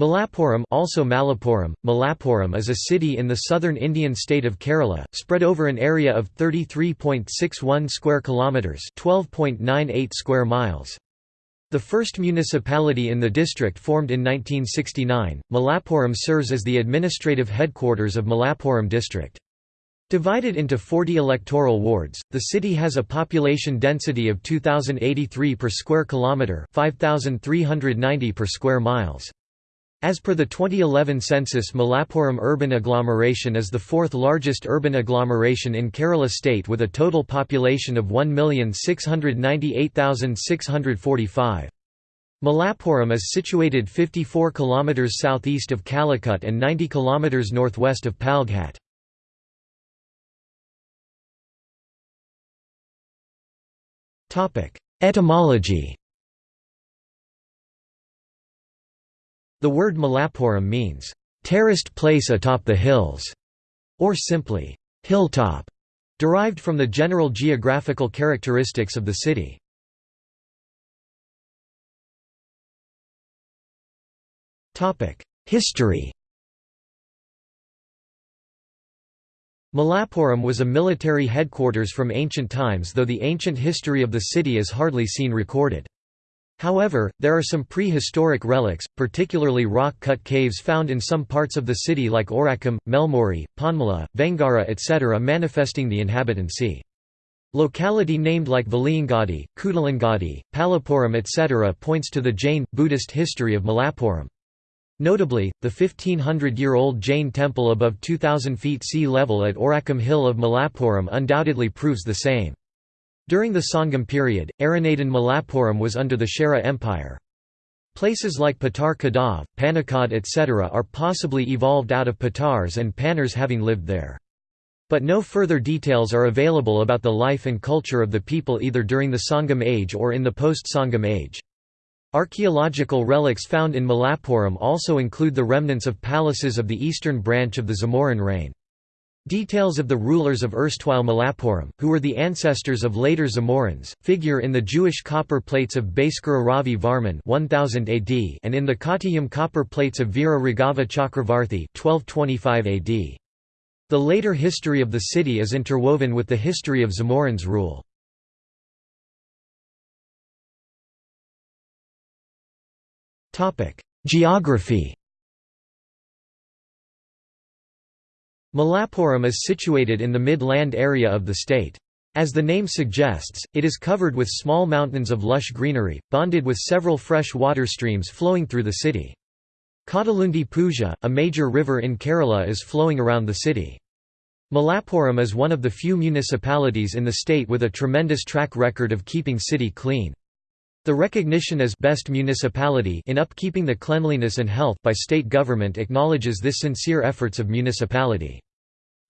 Malappuram also Malappuram, Malappuram is a city in the southern Indian state of Kerala, spread over an area of 33.61 square kilometres 12.98 square miles. The first municipality in the district formed in 1969, Malappuram serves as the administrative headquarters of Malappuram district. Divided into 40 electoral wards, the city has a population density of 2083 per square kilometre, 5390 per square miles. As per the 2011 census Malappuram urban agglomeration is the fourth largest urban agglomeration in Kerala state with a total population of 1,698,645. Malappuram is situated 54 km southeast of Calicut and 90 km northwest of Palghat. Etymology The word Malappuram means, "...terraced place atop the hills", or simply, "...hilltop", derived from the general geographical characteristics of the city. History Malappuram was a military headquarters from ancient times though the ancient history of the city is hardly seen recorded. However, there are some prehistoric relics, particularly rock-cut caves found in some parts of the city like Orakkam, Melmuri, Ponmala, Vengara etc. manifesting the inhabitancy. Locality named like Valiyangadi, Kudalangadi, Palapuram etc. points to the Jain, Buddhist history of Malappuram. Notably, the 1500-year-old Jain temple above 2,000 feet sea level at Orakkam Hill of Malappuram undoubtedly proves the same. During the Sangam period, Aranadan Malappuram was under the Chera Empire. Places like Patar Kadav, Panakkad etc. are possibly evolved out of Patars and Panners having lived there. But no further details are available about the life and culture of the people either during the Sangam age or in the post-Sangam age. Archaeological relics found in Malappuram also include the remnants of palaces of the eastern branch of the Zamorin reign. Details of the rulers of erstwhile Malappuram, who were the ancestors of later Zamorins, figure in the Jewish copper plates of Bhaskara Ravi Varman 1000 AD and in the Kottayam copper plates of Veera Raghava Chakravarthi 1225 AD. The later history of the city is interwoven with the history of Zamorins' rule. Geography Malappuram is situated in the mid-land area of the state. As the name suggests, it is covered with small mountains of lush greenery, bonded with several fresh water streams flowing through the city. Kadalundi Puzha, a major river in Kerala is flowing around the city. Malappuram is one of the few municipalities in the state with a tremendous track record of keeping city clean. The recognition as best municipality in upkeeping the cleanliness and health by state government acknowledges this sincere efforts of municipality.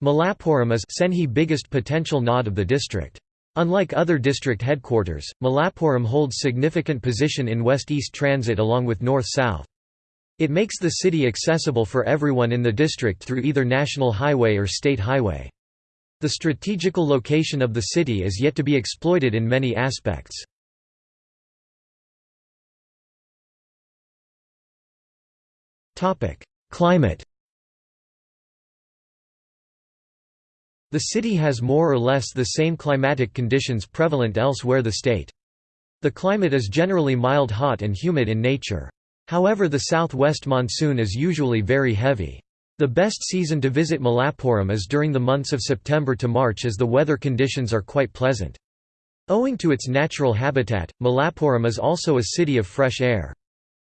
Malappuram is Senhi biggest potential nod of the district. Unlike other district headquarters, Malappuram holds significant position in west-east transit along with north-south. It makes the city accessible for everyone in the district through either national highway or state highway. The strategical location of the city is yet to be exploited in many aspects. Climate The city has more or less the same climatic conditions prevalent elsewhere the state. The climate is generally mild hot and humid in nature. However the southwest monsoon is usually very heavy. The best season to visit Malappuram is during the months of September to March as the weather conditions are quite pleasant. Owing to its natural habitat, Malappuram is also a city of fresh air.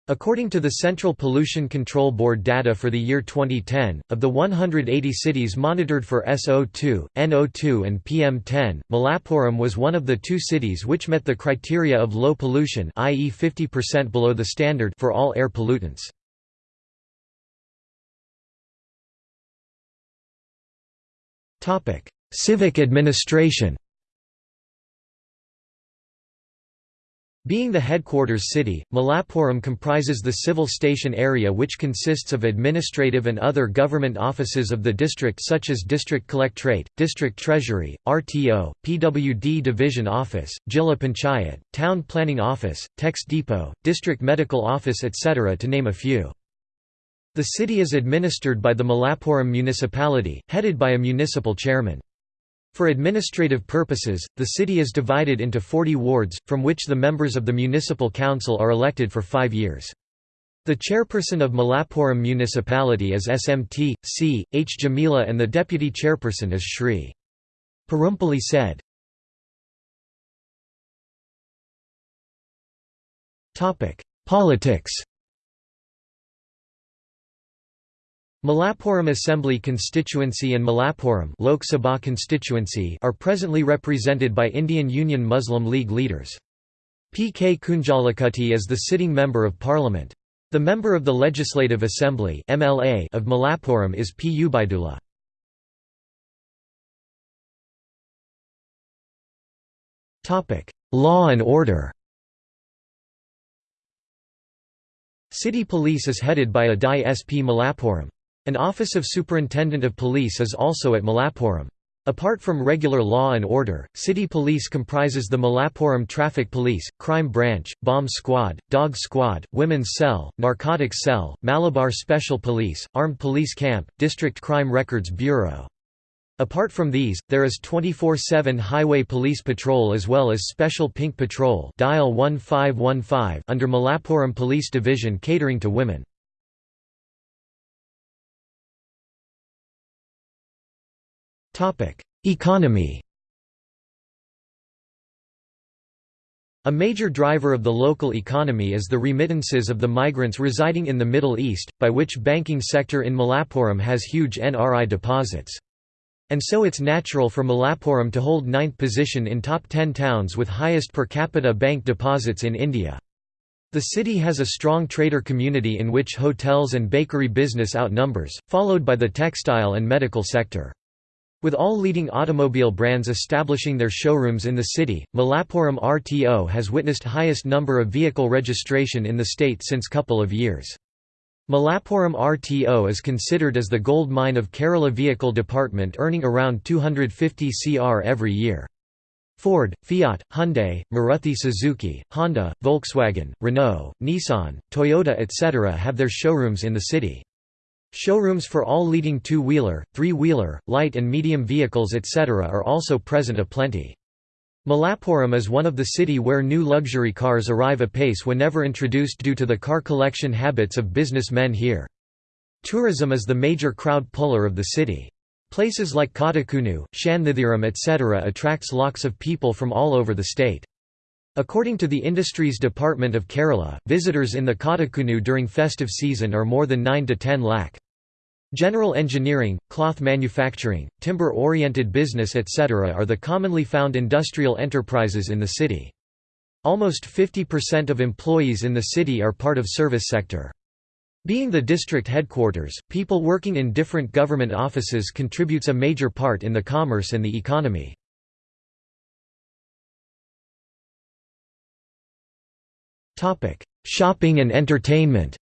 According to the Central Pollution Control Board data for the year 2010, of the 180 cities monitored for SO2, NO2 and PM10, Malappuram was one of the two cities which met the criteria of low pollution i.e. 50% below the standard for all air pollutants. Civic administration Being the headquarters city, Malappuram comprises the civil station area which consists of administrative and other government offices of the district such as District Collectorate, District Treasury, RTO, PWD Division Office, Jilla Panchayat, Town Planning Office, Text Depot, District Medical Office etc. to name a few. The city is administered by the Malappuram municipality, headed by a municipal chairman. For administrative purposes, the city is divided into 40 wards, from which the members of the municipal council are elected for five years. The chairperson of Malappuram municipality is SMT, C. H. Jamila and the deputy chairperson is Shri. Perumpally said. Politics Malappuram Assembly constituency and Malappuram Lok Sabha constituency are presently represented by Indian Union Muslim League leaders. P. K. Kunhalikutty is the sitting Member of Parliament. The Member of the Legislative Assembly MLA of Malappuram is P. Ubaidullah. Law and order City Police is headed by a DI SP Malappuram. An Office of Superintendent of Police is also at Malappuram. Apart from regular law and order, city police comprises the Malappuram Traffic Police, Crime Branch, Bomb Squad, Dog Squad, Women's Cell, Narcotics Cell, Malabar Special Police, Armed Police Camp, District Crime Records Bureau. Apart from these, there is 24-7 Highway Police Patrol as well as Special Pink Patrol dial 1515 under Malappuram Police Division catering to women. Economy A major driver of the local economy is the remittances of the migrants residing in the Middle East, by which banking sector in Malappuram has huge NRI deposits. And so it's natural for Malappuram to hold ninth position in top 10 towns with highest per capita bank deposits in India. The city has a strong trader community in which hotels and bakery business outnumbers, followed by the textile and medical sector. With all leading automobile brands establishing their showrooms in the city, Malappuram RTO has witnessed highest number of vehicle registration in the state since couple of years. Malappuram RTO is considered as the gold mine of Kerala vehicle department earning around 250 cr every year. Ford, Fiat, Hyundai, Maruti Suzuki, Honda, Volkswagen, Renault, Nissan, Toyota etc. have their showrooms in the city. Showrooms for all leading two-wheeler, three-wheeler, light and medium vehicles etc. are also present aplenty. Malappuram is one of the city where new luxury cars arrive apace whenever introduced due to the car collection habits of businessmen here. Tourism is the major crowd puller of the city. Places like Kottakkunnu, Shanmugam etc. attracts lots of people from all over the state. According to the Industries Department of Kerala, visitors in the Kottakkunnu during festive season are more than 9 to 10 lakh. General engineering, cloth manufacturing, timber-oriented business etc. are the commonly found industrial enterprises in the city. Almost 50% of employees in the city are part of service sector. Being the district headquarters, people working in different government offices contributes a major part in the commerce and the economy. Shopping and entertainment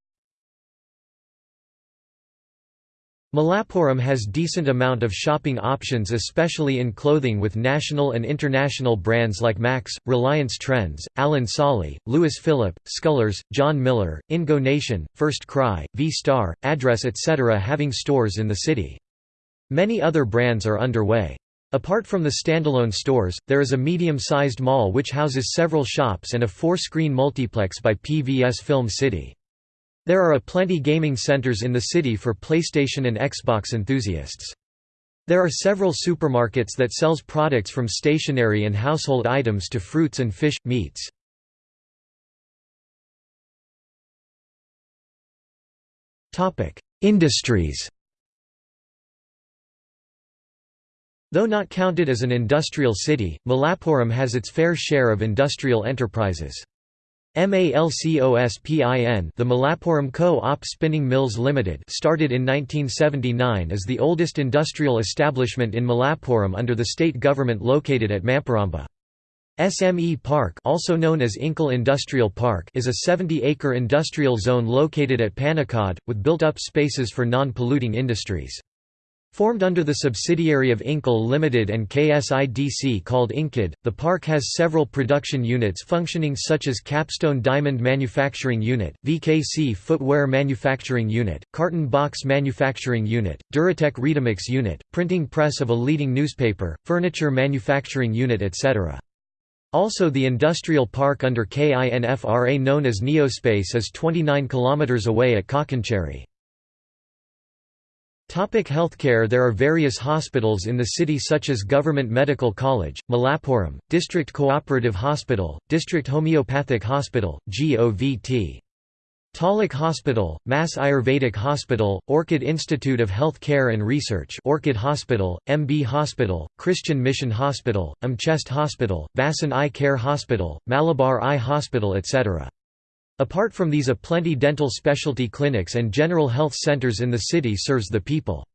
Malappuram has decent amount of shopping options especially in clothing with national and international brands like Max, Reliance Trends, Allen Solly, Louis Philippe, Scullers, John Miller, Ingo Nation, First Cry, V-Star, Address etc. having stores in the city. Many other brands are underway. Apart from the standalone stores, there is a medium-sized mall which houses several shops and a four-screen multiplex by PVS Film City. There are a plenty gaming centers in the city for PlayStation and Xbox enthusiasts. There are several supermarkets that sells products from stationery and household items to fruits and fish, meats. Industries Though not counted as an industrial city, Malappuram has its fair share of industrial enterprises. MALCOSPIN the Malappuram Co-op Spinning Mills Limited started in 1979 as the oldest industrial establishment in Malappuram under the state government located at Mamperamba. SME Park also known as INKEL Industrial Park is a 70-acre industrial zone located at Panakkad, with built-up spaces for non-polluting industries. Formed under the subsidiary of INKEL Limited and KSIDC called Inkid, the park has several production units functioning such as Capstone Diamond Manufacturing Unit, VKC Footwear Manufacturing Unit, Carton Box Manufacturing Unit, Duratec Readymix Unit, printing press of a leading newspaper, furniture manufacturing unit etc. Also the industrial park under KINFRA known as Neospace is 29 km away at Kakkancheri. Topic healthcare There are various hospitals in the city such as Government Medical College, Malappuram, District Cooperative Hospital, District Homeopathic Hospital, GOVT. Taluk Hospital, Mass Ayurvedic Hospital, Orchid Institute of Health Care and Research Orchid Hospital, MB Hospital, Christian Mission Hospital, Umchest Hospital, Vasan Eye Care Hospital, Malabar Eye Hospital etc. Apart from these a plenty dental specialty clinics and general health centers in the city serves the people.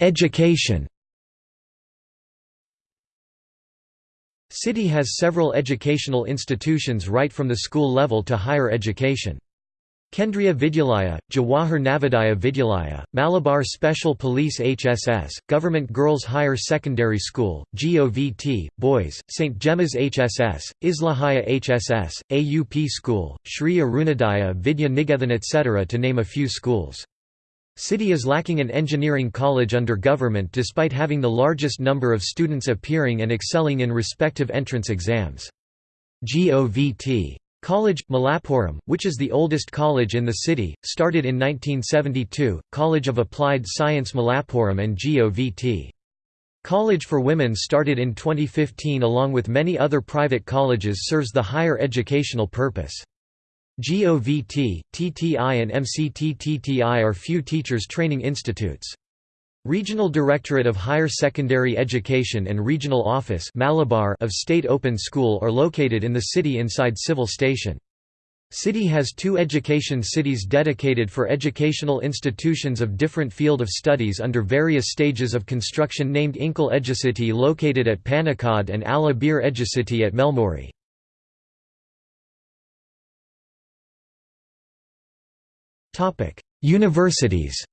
Education City has several educational institutions right from the school level to higher education. Kendriya Vidyalaya, Jawahar Navodaya Vidyalaya, Malabar Special Police HSS, Government Girls Higher Secondary School, GOVT, Boys, St. Gemma's HSS, Islahaya HSS, AUP School, Sri Arunodaya Vidya Niketan etc. to name a few schools. City is lacking an engineering college under government despite having the largest number of students appearing and excelling in respective entrance exams. GOVT College, Malappuram, which is the oldest college in the city, started in 1972, College of Applied Science Malappuram and GOVT. College for Women started in 2015 along with many other private colleges serves the higher educational purpose. GOVT, TTI and MCTTTI are few teachers training institutes. Regional Directorate of Higher Secondary Education and Regional Office Malabar of State Open School are located in the city inside Civil Station. City has two education cities dedicated for educational institutions of different field of studies under various stages of construction named INKEL Educity located at Panakkad and Al Abeer Educity at Melmuri. Universities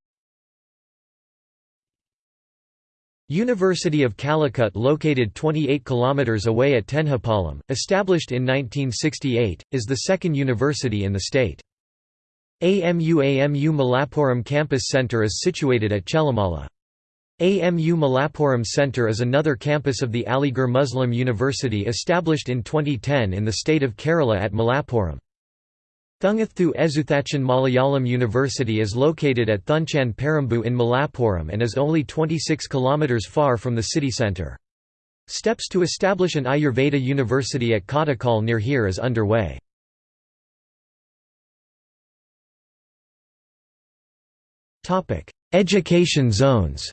University of Calicut located 28 km away at Tenhipalam, established in 1968, is the second university in the state. AMU AMU Campus Centre is situated at Chelamala. AMU Malappuram Centre is another campus of the Aligarh Muslim University established in 2010 in the state of Kerala at Malappuram. Thunchath Ezhuthachan Malayalam University is located at Thunchan Parambu in Malappuram and is only 26 km far from the city centre. Steps to establish an Ayurveda university at Kottakkal near here is underway. Education zones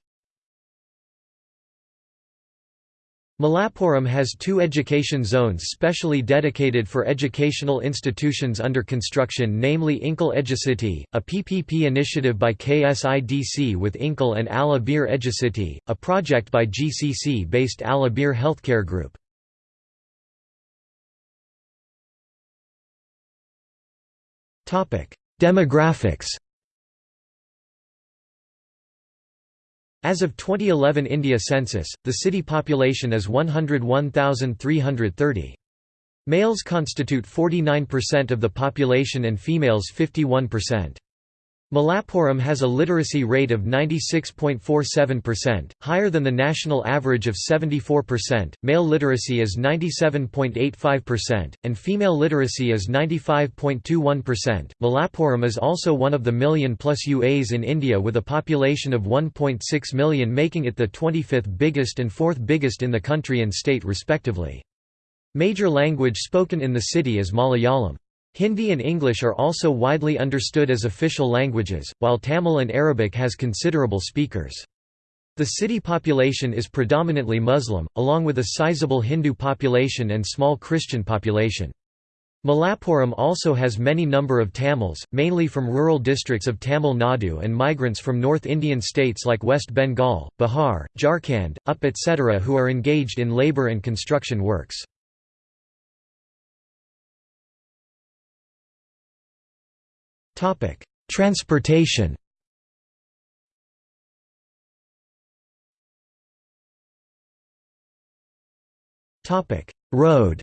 Malappuram has two education zones specially dedicated for educational institutions under construction namely INKEL Educity, a PPP initiative by KSIDC with INKEL and Al Abeer Educity, a project by GCC-based Al Abeer Healthcare Group. Demographics As of 2011 India census, the city population is 101,330. Males constitute 49% of the population and females 51%. Malappuram has a literacy rate of 96.47%, higher than the national average of 74%. Male literacy is 97.85%, and female literacy is 95.21%. Malappuram is also one of the million plus UAs in India with a population of 1.6 million, making it the 25th biggest and fourth biggest in the country and state respectively. Major language spoken in the city is Malayalam. Hindi and English are also widely understood as official languages, while Tamil and Arabic has considerable speakers. The city population is predominantly Muslim, along with a sizable Hindu population and small Christian population. Malappuram also has many number of Tamils, mainly from rural districts of Tamil Nadu and migrants from North Indian states like West Bengal, Bihar, Jharkhand, UP etc. who are engaged in labour and construction works. Transportation Road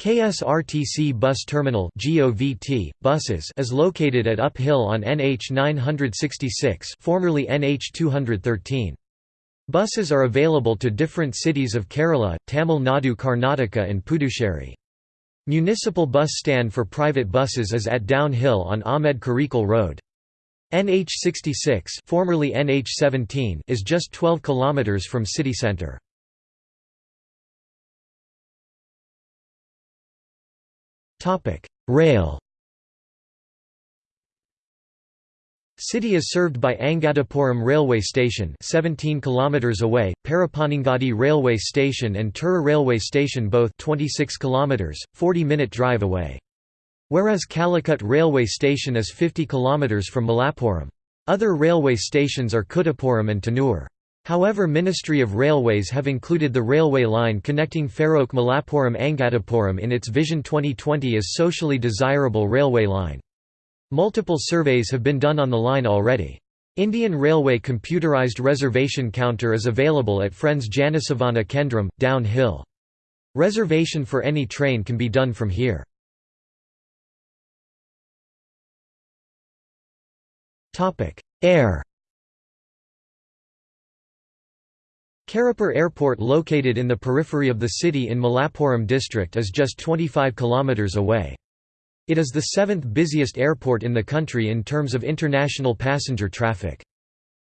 KSRTC Bus Terminal GOVT, buses is located at Uphill on NH 966 formerly NH 213. Buses are available to different cities of Kerala, Tamil Nadu Karnataka and Puducherry. Municipal bus stand for private buses is at Downhill on Ahmed Karikal Road. NH66 formerly NH17 is just 12 km from city centre. Rail City is served by Angadipuram Railway Station 17 km away, Parappanangadi Railway Station and Tura Railway Station both 26 km, 40-minute drive away. Whereas Calicut Railway Station is 50 km from Malappuram. Other railway stations are Kuttippuram and Tanur. However Ministry of Railways have included the railway line connecting Faroke Malappuram Angadipuram in its Vision 2020 as socially desirable railway line. Multiple surveys have been done on the line already. Indian Railway computerized reservation counter is available at Friends Janasevana Kendram, downhill. Reservation for any train can be done from here. Air Karipur Airport located in the periphery of the city in Malappuram district is just 25 km away. It is the seventh busiest airport in the country in terms of international passenger traffic.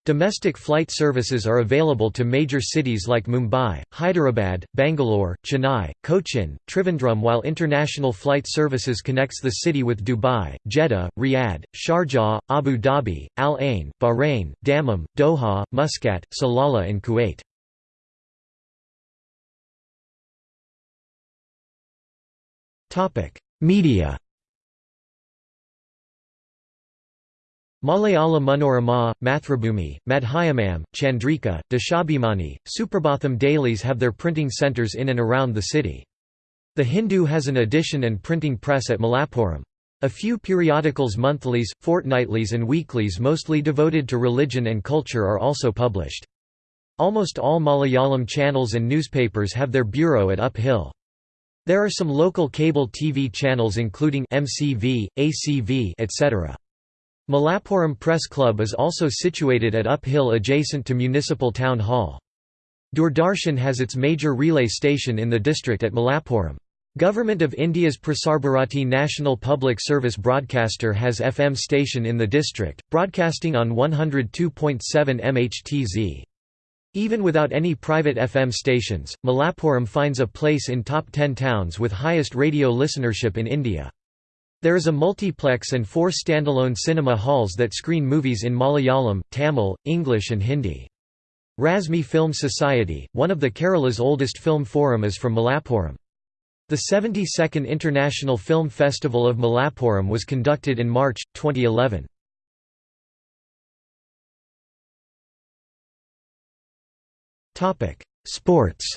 Domestic flight services are available to major cities like Mumbai, Hyderabad, Bangalore, Chennai, Cochin, Trivandrum while international flight services connects the city with Dubai, Jeddah, Riyadh, Sharjah, Abu Dhabi, Al Ain, Bahrain, Dammam, Doha, Muscat, Salalah and Kuwait. Media Malayala Manorama, Mathrubhumi, Madhyamam, Chandrika, Deshabhimani, Suprabhatham dailies have their printing centres in and around the city. The Hindu has an edition and printing press at Malappuram. A few periodicals monthlies, fortnightlies and weeklies mostly devoted to religion and culture are also published. Almost all Malayalam channels and newspapers have their bureau at Uphill. There are some local cable TV channels including MCV, ACV etc. Malappuram Press Club is also situated at Uphill adjacent to Municipal Town Hall. Doordarshan has its major relay station in the district at Malappuram. Government of India's Prasarbharati National Public Service Broadcaster has FM station in the district, broadcasting on 102.7 MHTZ. Even without any private FM stations, Malappuram finds a place in top 10 towns with highest radio listenership in India. There is a multiplex and four standalone cinema halls that screen movies in Malayalam, Tamil, English and Hindi. Razmi Film Society, one of the Kerala's oldest film forum is from Malappuram. The 72nd International Film Festival of Malappuram was conducted in March, 2011. Sports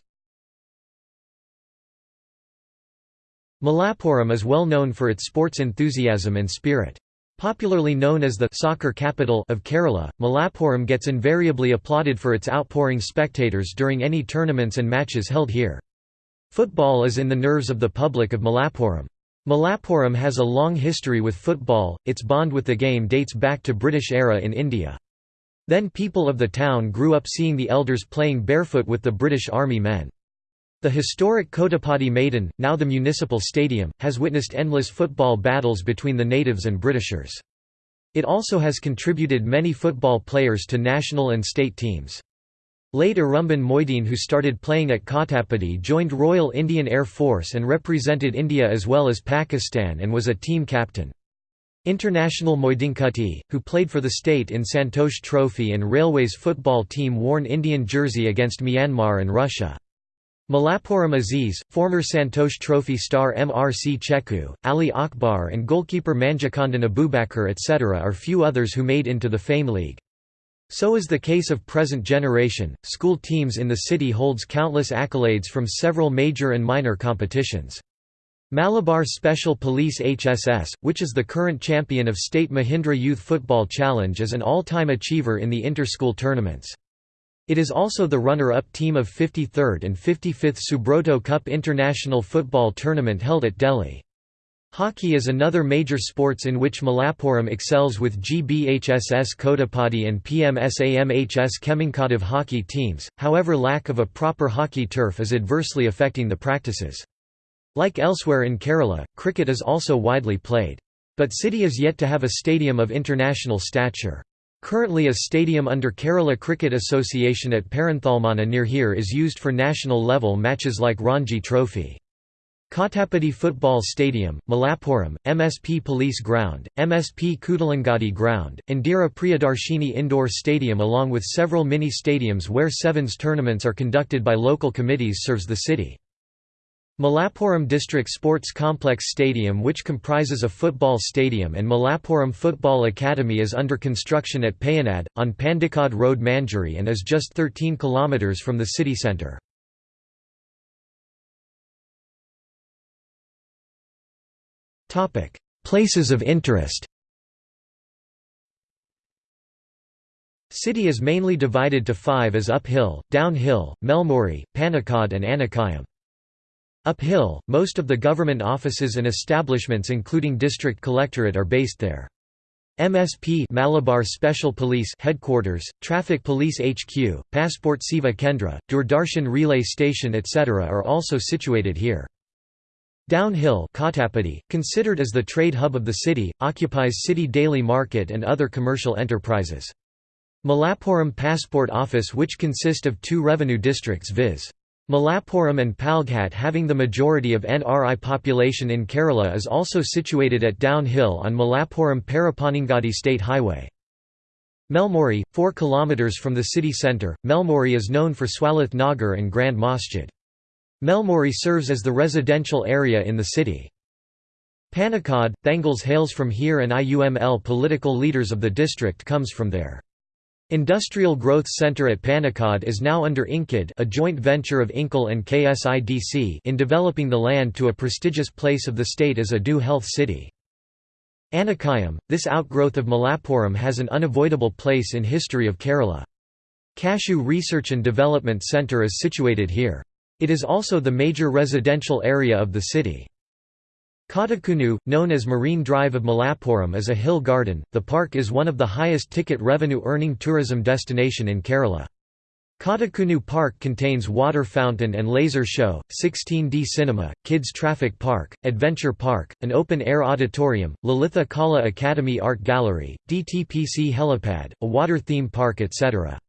Malappuram is well known for its sports enthusiasm and spirit. Popularly known as the soccer capital of Kerala, Malappuram gets invariably applauded for its outpouring spectators during any tournaments and matches held here. Football is in the nerves of the public of Malappuram. Malappuram has a long history with football, its bond with the game dates back to British era in India. Then people of the town grew up seeing the elders playing barefoot with the British Army men. The historic Kottappadi Maidan, now the municipal stadium, has witnessed endless football battles between the natives and Britishers. It also has contributed many football players to national and state teams. Late Irumban Moideen who started playing at Kottappadi joined Royal Indian Air Force and represented India as well as Pakistan and was a team captain. International Moideenkutty, who played for the state in Santosh Trophy and Railways football team worn Indian jersey against Myanmar and Russia. Malappuram Aziz, former Santosh Trophy star MRC Cheku, Ali Akbar and goalkeeper Manjakandan Abubakar etc. are few others who made into the Fame League. So is the case of present generation. School teams in the city holds countless accolades from several major and minor competitions. Malabar Special Police HSS, which is the current champion of State Mahindra Youth Football Challenge is an all-time achiever in the inter-school tournaments. It is also the runner-up team of 53rd and 55th Subroto Cup International Football Tournament held at Delhi. Hockey is another major sports in which Malappuram excels with GBHSS Kottappadi and PMSAMHS Kemankadev hockey teams, however lack of a proper hockey turf is adversely affecting the practices. Like elsewhere in Kerala, cricket is also widely played. But city is yet to have a stadium of international stature. Currently a stadium under Kerala Cricket Association at Perinthalmanna near here is used for national level matches like Ranji Trophy. Kottappadi Football Stadium, Malappuram, MSP Police Ground, MSP Kudalangadi Ground, Indira Priyadarshini Indoor Stadium along with several mini-stadiums where sevens tournaments are conducted by local committees serves the city. Malappuram District Sports Complex Stadium which comprises a football stadium and Malappuram Football Academy is under construction at Payanad, on Pandikad Road Manjari and is just 13 km from the city centre. Places of interest City is mainly divided to five as uphill, downhill, Melmuri, Panakkad and Anakayam. Uphill, most of the government offices and establishments including district collectorate are based there. MSP Malabar Special Police headquarters, Traffic Police HQ, Passport Seva Kendra, Doordarshan Relay Station etc. are also situated here. Downhill Kottappadi, considered as the trade hub of the city, occupies city daily market and other commercial enterprises. Malappuram Passport Office which consist of two revenue districts viz. Malappuram and Palghat having the majority of NRI population in Kerala is also situated at downhill on Malappuram Parappanangadi State Highway. Melmuri, 4 km from the city centre, Melmuri is known for Swalath Nagar and Grand Masjid. Melmuri serves as the residential area in the city. Panakkad, Thangals hails from here and IUML political leaders of the district comes from there. Industrial Growth Center at Panakkad is now under INCID a joint venture of INCL and KSIDC in developing the land to a prestigious place of the state as a Do Health City. Anakayam, this outgrowth of Malappuram has an unavoidable place in history of Kerala. Cashew Research and Development Center is situated here. It is also the major residential area of the city. Kottakkunnu, known as Marine Drive of Malappuram is a hill garden. The park is one of the highest ticket revenue earning tourism destination in Kerala. Kottakkunnu Park contains water fountain and laser show, 16D cinema, kids traffic park, adventure park, an open-air auditorium, Lalitha Kala Academy Art Gallery, DTPC helipad, a water theme park etc.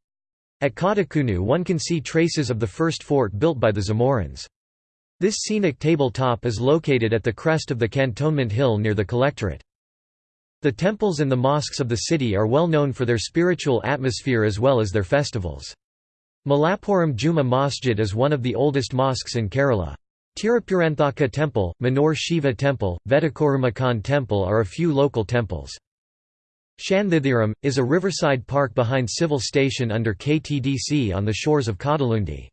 At Kottakkunnu one can see traces of the first fort built by the Zamorins. This scenic tabletop is located at the crest of the cantonment hill near the collectorate. The temples and the mosques of the city are well known for their spiritual atmosphere as well as their festivals. Malappuram Juma Masjid is one of the oldest mosques in Kerala. Tirupuranthaka Temple, Manor Shiva Temple, Vedakorumakkan Temple are a few local temples. Shanthitheram, is a riverside park behind civil station under KTDC on the shores of Kadalundi.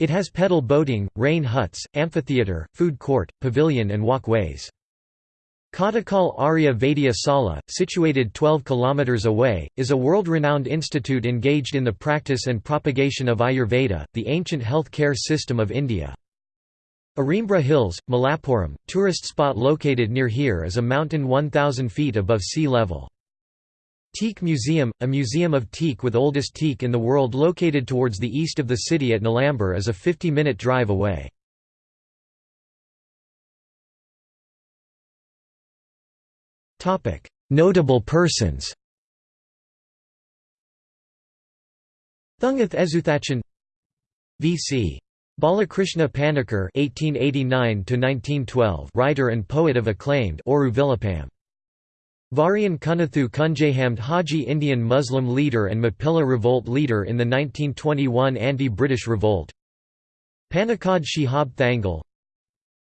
It has pedal boating, rain huts, amphitheatre, food court, pavilion and walkways. Kottakkal Arya Vaidya Sala, situated 12 km away, is a world-renowned institute engaged in the practice and propagation of Ayurveda, the ancient health care system of India. Arimbra Hills, Malappuram, tourist spot located near here is a mountain 1,000 feet above sea level. Teak Museum, a museum of teak with oldest teak in the world located towards the east of the city at Nilambur is a 50-minute drive away. Notable persons Thunchath Ezhuthachan V.C. Balakrishna Panikkar (1889–1912), writer and poet of acclaimed Oru Vilapam. Variyan Kunnathu Kunjahammed Haji Indian Muslim leader and Mappila revolt leader in the 1921 anti-British revolt. Panakkad Shihab Thangal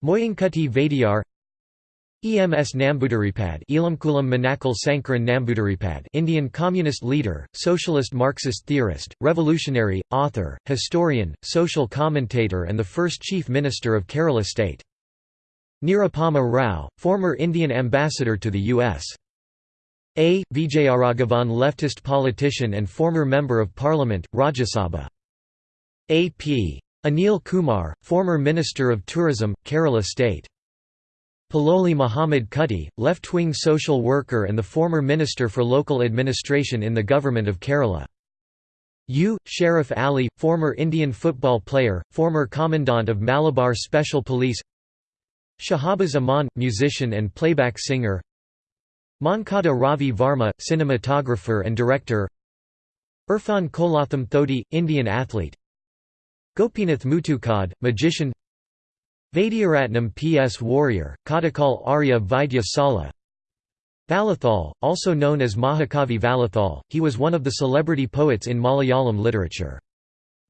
Moyankutti Vadiyar. EMS Namboodiripad Elamkulam Manakal Sankaran Namboodiripad Indian Communist leader, socialist Marxist theorist, revolutionary, author, historian, social commentator and the first Chief Minister of Kerala state. Nirupama Rao, former Indian ambassador to the U.S. A. Vijayaraghavan leftist politician and former Member of Parliament, Rajya Sabha. A. P. Anil Kumar, former Minister of Tourism, Kerala State. Paloli Muhammad Kutty, left-wing social worker and the former Minister for Local Administration in the Government of Kerala. U. Sheriff Ali, former Indian football player, former Commandant of Malabar Special Police Shahabaz Aman, musician and playback singer Mankada Ravi Varma, cinematographer and director Irfan Kolatham Thodi, Indian athlete Gopinath Muthukad, magician Vaidyaratnam P.S. Warrior, Kottakkal Arya Vaidya Sala Vallathol, also known as Mahakavi Vallathol, he was one of the celebrity poets in Malayalam literature.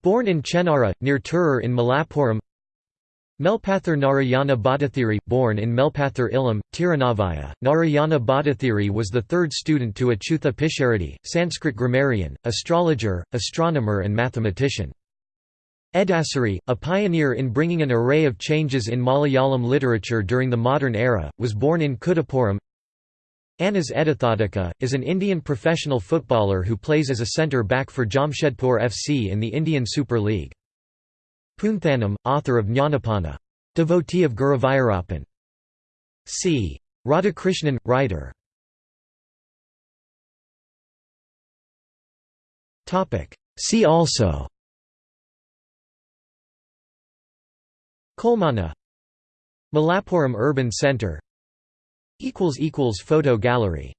Born in Chennara, near Tirur in Malappuram Melpathur Narayana Bhattathiri, born in Melpathur Ilam, Tirunavaya, Narayana Bhattathiri was the third student to Achutha Pisharati, Sanskrit grammarian, astrologer, astronomer and mathematician. Edasseri, a pioneer in bringing an array of changes in Malayalam literature during the modern era, was born in Kudappuram. Anas Edathodika, is an Indian professional footballer who plays as a centre-back for Jamshedpur FC in the Indian Super League. Poonthanam, author of Jnanappana. Devotee of Guruvayurappan. C. Radhakrishnan, writer. See also Kolmana Malappuram Urban Centre Photo gallery